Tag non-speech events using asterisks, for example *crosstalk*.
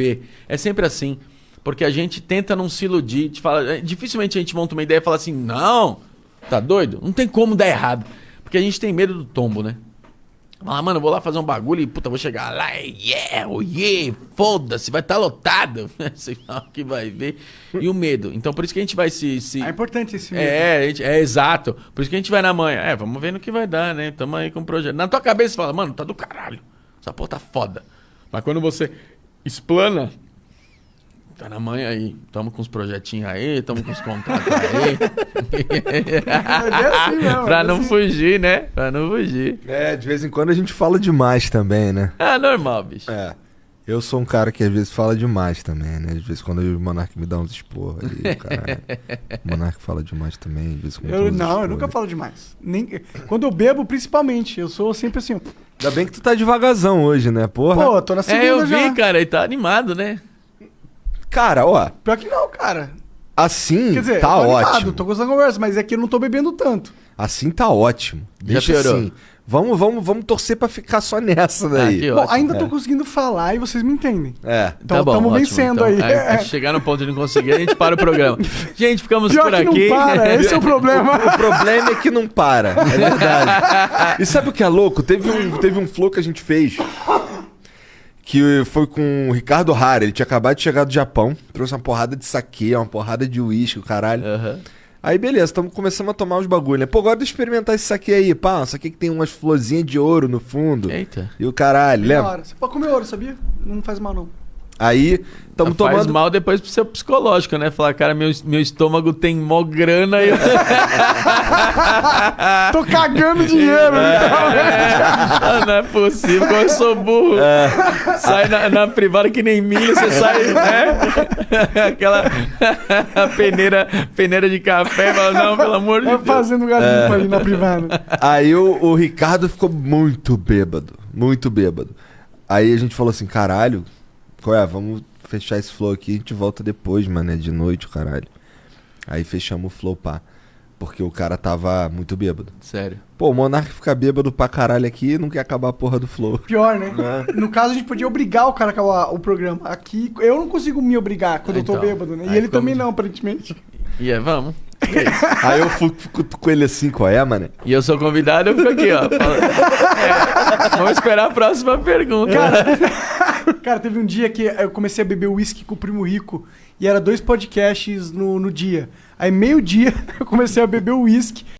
ver. É sempre assim. Porque a gente tenta não se iludir. Te fala, é, dificilmente a gente monta uma ideia e fala assim: não, tá doido? Não tem como dar errado. Porque a gente tem medo do tombo, né? Fala, mano, eu vou lá fazer um bagulho e, puta, vou chegar lá e, yeah, oh yeah, foda-se, vai estar tá lotado. *laughs* Sei lá o que vai ver. E o medo. Então, por isso que a gente vai se... se... É importante esse medo. É, gente, é, exato. Por isso que a gente vai na manhã. É, vamos ver no que vai dar, né? Tamo aí com o projeto. Na tua cabeça, você fala, mano, tá do caralho. Essa porra tá foda. Mas quando você explana, Tá na manhã aí. Tamo com os projetinhos aí, tamo com os contatos aí. é assim mesmo, pra é não assim. fugir, né? Pra não fugir. É, de vez em quando a gente fala demais também, né? É normal, bicho. É. Eu sou um cara que às vezes fala demais também, né? Às vezes quando o Monark me dá uns esporros aí, caralho. o Monark fala demais também, às vezes eu, Não, eu nunca falo demais. Nem, quando eu bebo, principalmente, eu sou sempre assim. Ainda bem que tu tá devagarzão hoje, né, porra? Pô, tô na segunda É, eu já. vi, cara, e tá animado, né? Cara, ó. Pior que não, cara. Assim Quer dizer, tá tô ótimo. Tô gostando da conversa, mas é que eu não tô bebendo tanto. Assim tá ótimo. Deixa piorou? assim. Vamos, vamos, vamos torcer pra ficar só nessa daí. Ah, que Bom, ótimo. ainda tô conseguindo falar e vocês me entendem. É. Então tá bom, tamo ótimo. vencendo Então, aí. é, chegar no ponto de não conseguir, a gente para o programa. *laughs* Gente, ficamos Pior por que aqui. não para, esse é o *laughs* problema. O problema é que não para. É verdade. *laughs* E sabe o que é louco? Teve um, teve um flow que a gente fez que foi com o Ricardo Hara. Ele tinha acabado de chegar do Japão, trouxe uma porrada de saque, uma porrada de uísque, o caralho. Aham. Aí beleza, tamo começando a tomar os bagulho, né? Pô, agora deixa eu experimentar esse saque aí, pá. Isso aqui que tem umas florzinhas de ouro no fundo. Eita. E o caralho, lembra? Você pode comer ouro, sabia? Não faz mal, não. Aí, tamo Faz tomando. mal depois pro seu psicológico, né? Falar, cara, meu, meu estômago tem mó grana e eu... *laughs* Tô cagando dinheiro. Ah, não é possível, como eu sou burro. Sai na, na privada que nem milho, você sai, né? *laughs* Aquela *laughs* peneira, peneira de café, fala, não, pelo amor de Vai Deus. fazendo garimpo ali na privada. Aí o, o Ricardo ficou muito bêbado. Muito bêbado. Aí a gente falou assim, caralho, qual é? Vamos fechar esse flow aqui, a gente volta depois, mano, é de noite, o caralho. Aí fechamos o flow, pá. Porque o cara tava muito bêbado. Sério. Pô, o Monark fica bêbado pra caralho aqui e não quer acabar a porra do flow. Pior, né? No caso, a gente podia obrigar o cara a acabar o programa. Aqui, eu não consigo me obrigar quando eu tô Então, bêbado, né? E aí ele também não, aparentemente. E é, vamos. Aí eu fico, fico com ele assim, qual é, mano? E eu sou convidado, eu fico aqui, ó. Fala- É, vamos esperar a próxima pergunta. *laughs* Cara, teve um dia que eu comecei a beber uísque com o Primo Rico e era dois podcasts no, no dia. Aí, meio-dia, *laughs* eu comecei a beber uísque